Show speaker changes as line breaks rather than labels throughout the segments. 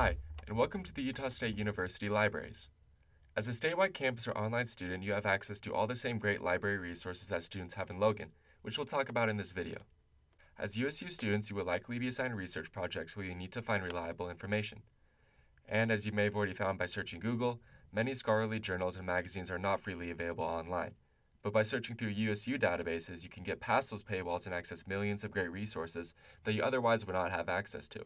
Hi, and welcome to the Utah State University Libraries. As a statewide campus or online student, you have access to all the same great library resources that students have in Logan, which we'll talk about in this video. As USU students, you will likely be assigned research projects where you need to find reliable information. And as you may have already found by searching Google, many scholarly journals and magazines are not freely available online. But by searching through USU databases, you can get past those paywalls and access millions of great resources that you otherwise would not have access to.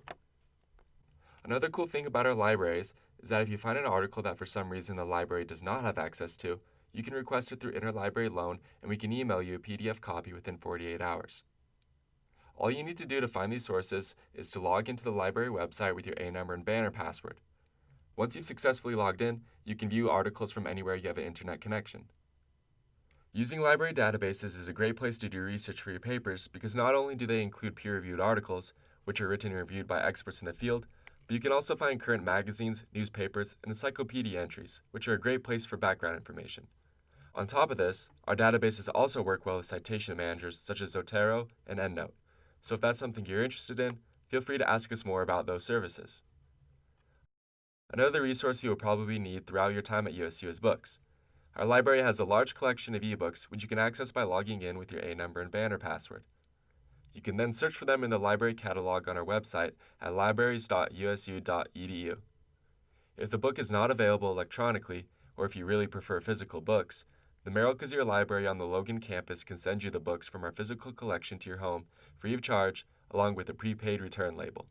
Another cool thing about our libraries is that if you find an article that for some reason the library does not have access to, you can request it through interlibrary loan and we can email you a PDF copy within 48 hours. All you need to do to find these sources is to log into the library website with your A number and banner password. Once you've successfully logged in, you can view articles from anywhere you have an internet connection. Using library databases is a great place to do research for your papers because not only do they include peer-reviewed articles, which are written and reviewed by experts in the field, but you can also find current magazines, newspapers, and encyclopedia entries, which are a great place for background information. On top of this, our databases also work well with citation managers such as Zotero and EndNote. So if that's something you're interested in, feel free to ask us more about those services. Another resource you will probably need throughout your time at USU is books. Our library has a large collection of ebooks which you can access by logging in with your A number and banner password. You can then search for them in the library catalog on our website at libraries.usu.edu. If the book is not available electronically, or if you really prefer physical books, the Merrill Cazier Library on the Logan campus can send you the books from our physical collection to your home free of charge, along with a prepaid return label.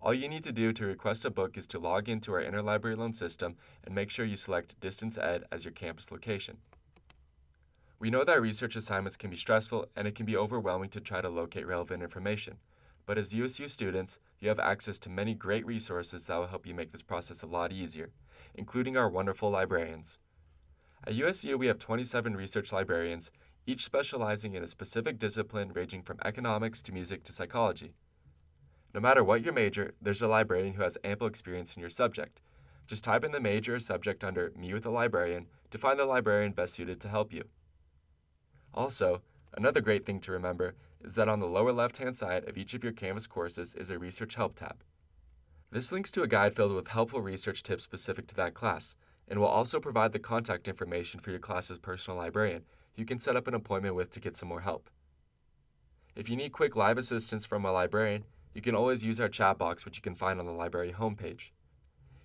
All you need to do to request a book is to log into our interlibrary loan system and make sure you select Distance Ed as your campus location. We know that research assignments can be stressful and it can be overwhelming to try to locate relevant information. But as USU students, you have access to many great resources that will help you make this process a lot easier, including our wonderful librarians. At USU, we have 27 research librarians, each specializing in a specific discipline ranging from economics to music to psychology. No matter what your major, there's a librarian who has ample experience in your subject. Just type in the major or subject under Me with a Librarian to find the librarian best suited to help you. Also, another great thing to remember is that on the lower left-hand side of each of your Canvas courses is a Research Help tab. This links to a guide filled with helpful research tips specific to that class, and will also provide the contact information for your class's personal librarian you can set up an appointment with to get some more help. If you need quick live assistance from a librarian, you can always use our chat box which you can find on the library homepage.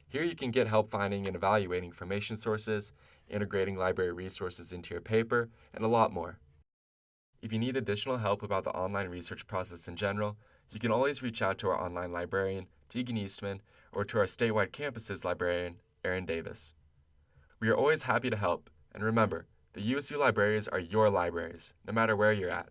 Here you can get help finding and evaluating information sources, integrating library resources into your paper, and a lot more. If you need additional help about the online research process in general, you can always reach out to our online librarian, Tegan Eastman, or to our statewide campuses librarian, Erin Davis. We are always happy to help, and remember, the USU libraries are your libraries, no matter where you're at.